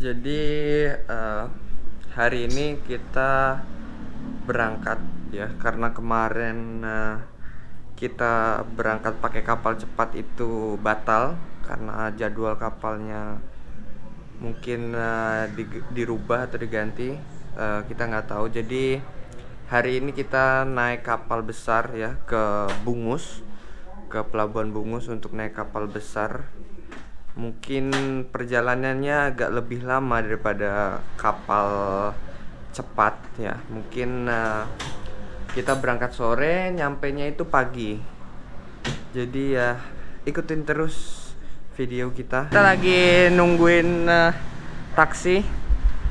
Jadi eh, hari ini kita berangkat ya karena kemarin eh, kita berangkat pakai kapal cepat itu batal karena jadwal kapalnya mungkin eh, di- dirubah atau diganti Eh, kita nggak tahu. Jadi hari ini kita naik kapal besar ya ke Bungus ke Pelabuhan Bungus untuk naik kapal besar mungkin perjalanannya agak lebih lama daripada kapal cepat ya. Mungkin eh, kita berangkat sore nyampe nya itu pagi. Jadi ya ikutin terus video kita. Kita lagi nungguin eh, taksi.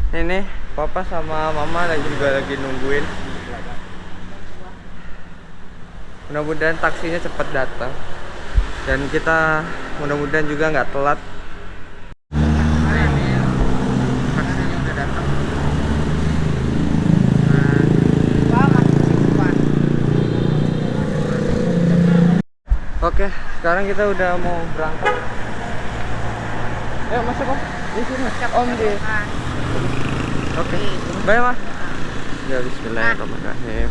Ini papa sama mama lagi juga lagi nungguin. Mudah-mudahan taksinya cepat datang dan kita mudah-mudahan juga nggak telat. Oke sekarang kita udah mau berangkat. Ayo masuk om. Di sini. Om di. Oke. Bye ma. Ya Bismillahirrahmanirrahim.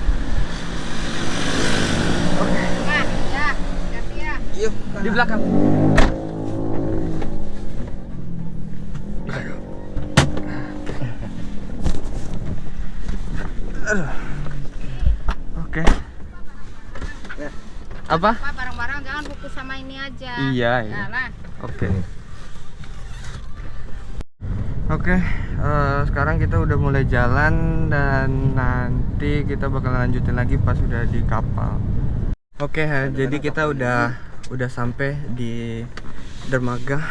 Oke yuk di belakang Aduh. Aduh. Oke. Apa? Pak barang-barang jangan fokus sama ini aja. Iya, iya. Nah. Oke. Oke, eh, sekarang kita udah mulai jalan dan nanti kita bakal lanjutin lagi pas udah di kapal. Oke, eh, jadi kita udah udah sampai di dermaga.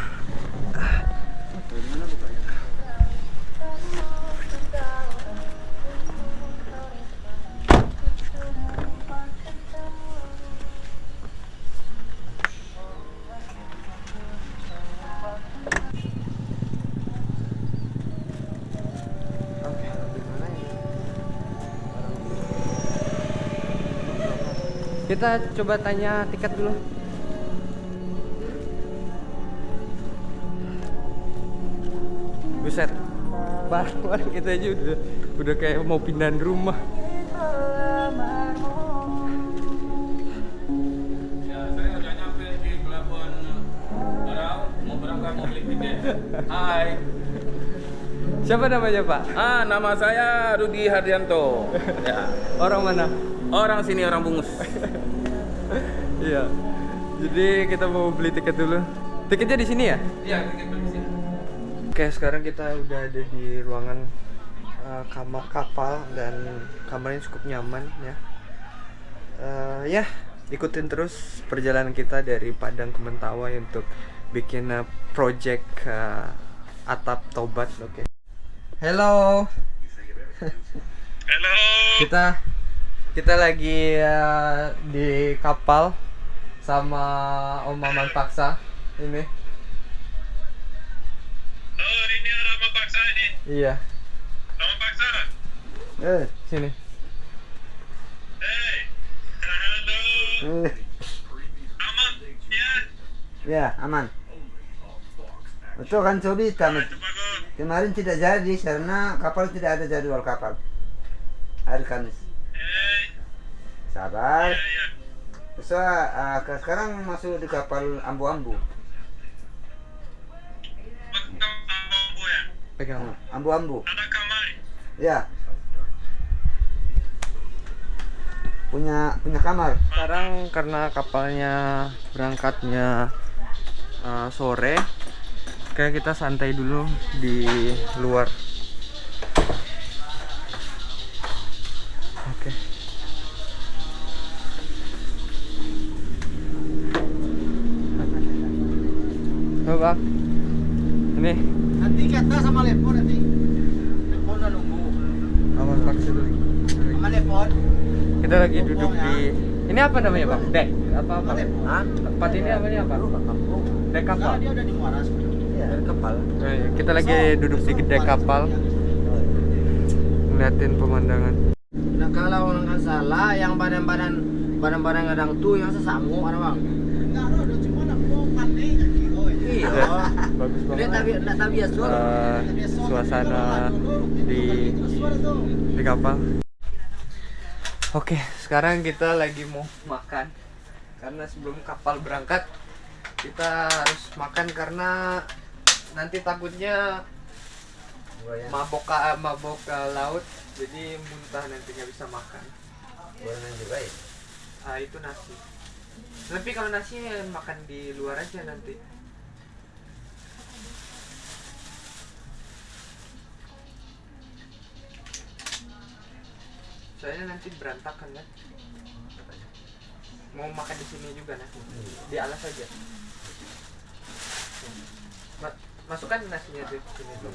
Kita coba tanya tiket dulu. Barang kita aja udah udah kayak mau pindahan rumah. Di. Hai, Siapa namanya, Pak? ah nama saya Rudi Hardianto. Ya, Orang mana? orang sini orang bungus. Iya. Jadi kita mau beli tiket dulu. Tiketnya di sini ya? Iya, tiket beli sini. Oke, sekarang kita udah ada di ruangan uh, kamar kapal dan kamarnya cukup nyaman ya. Uh, ya, ikutin terus perjalanan kita dari Padang ke Mentawai untuk bikin uh, project uh, atap tobat. Oke. Hello. Halo. Kita kita lagi uh, di kapal sama Om Maman Paksa ini. Paksa ini. Iya, Rama Paksa. Eh, sini. Hey. Halo. eh, Aman? Ya. ya aman. Betul kan Sobi? Tam- Itu bagus. Kemarin tidak jadi karena kapal tidak ada jadwal kapal. Hari Kamis. Hey. Sabar. Ya, ya. So, ah, ke- sekarang masuk di kapal ambu-ambu. Pegang. Ambu-ambu. Ya. Punya punya kamar. Sekarang karena kapalnya berangkatnya uh, sore, kayak kita santai dulu di luar. Oke. Coba. Ini Nanti kata sama lepon nanti. Lepon udah nunggu. aman vaksin dulu. Sama lepon. Kita lagi duduk di ini apa namanya bang? Dek apa apa? Hah? Tempat ini namanya apa? Dek kapal. Dia udah di Muara sekarang. Ya, kapal. Iya, Kita lagi duduk di dek kapal, ngeliatin pemandangan. Nah kalau orang kan salah yang badan-badan badan-badan kadang tuh yang sesamu ada bang. Enggak ada cuma nak mau pandai Iya. ya. Bagus banget. Eh, suasana di di kapal. Oke sekarang kita lagi mau makan. Karena sebelum kapal berangkat kita harus makan karena nanti takutnya mabok ke mabok ke laut jadi muntah nanti nggak bisa makan. Gorengan juga ya? ah itu nasi. Tapi kalau nasi ya makan di luar aja nanti soalnya nanti berantakan kan. Mau makan di sini juga nanti di alas aja. Ma- masukkan nasinya di sini tuh.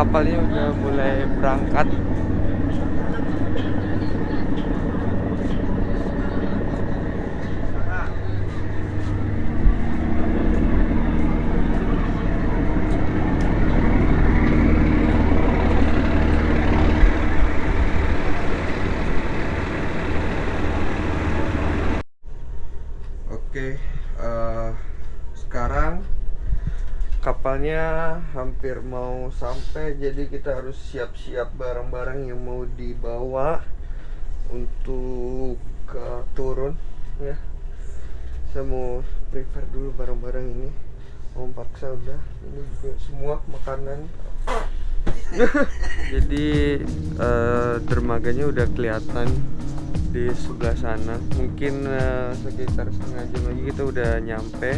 Kapalnya udah mulai berangkat. Oke, eh, sekarang kapalnya hampir mau sampai jadi kita harus siap-siap barang-barang yang mau dibawa untuk ke turun ya. Saya mau prepare dulu barang-barang ini. Om paksa udah. Ini juga semua makanan. Jadi eh, dermaganya udah kelihatan di sebelah sana. Mungkin eh, sekitar setengah jam lagi kita udah nyampe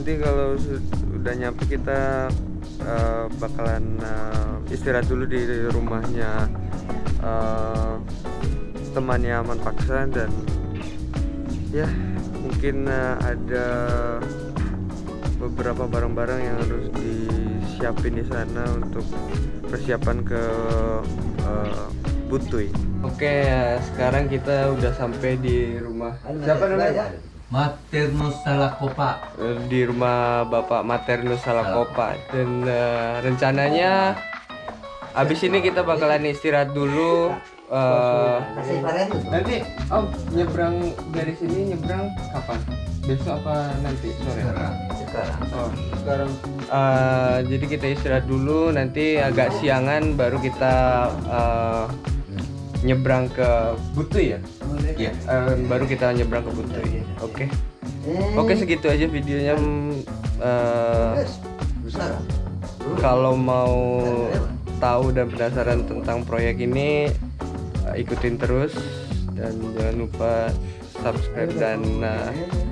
nanti kalau su- udah nyampe kita eh, bakalan eh, istirahat dulu di rumahnya eh, temannya Aman Paksa dan ya mungkin eh, ada beberapa barang-barang yang harus disiapin di sana untuk persiapan ke eh, Butuy. Oke, sekarang kita udah sampai di rumah siapa namanya? Maternus Salakopa. Eh, di rumah Bapak Maternus Salakopa dan eh, rencananya abis ini kita bakalan istirahat dulu eh, itu. nanti Om nyebrang dari sini nyebrang kapan besok apa nanti sore Sekarang. oh sekarang Eh, jadi kita istirahat dulu nanti agak siangan baru kita eh, nyebrang ke Butuy ya Iya. Eh, baru kita nyebrang ke Butuy oke Eh, Oke segitu aja videonya. besar. kalau mau tahu dan penasaran tentang proyek ini eh, ikutin terus dan jangan lupa subscribe dan eh,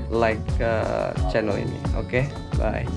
like eh, channel ini. Oke, bye.